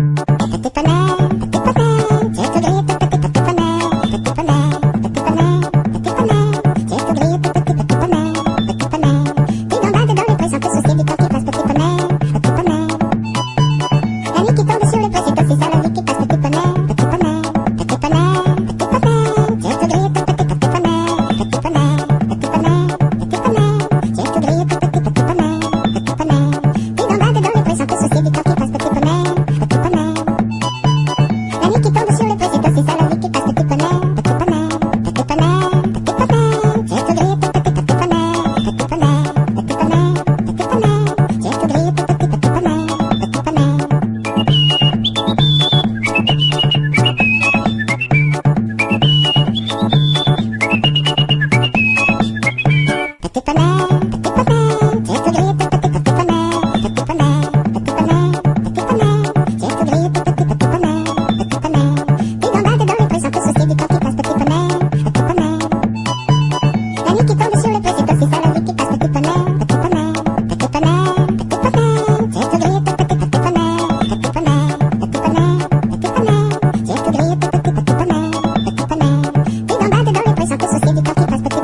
ててたね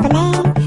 the man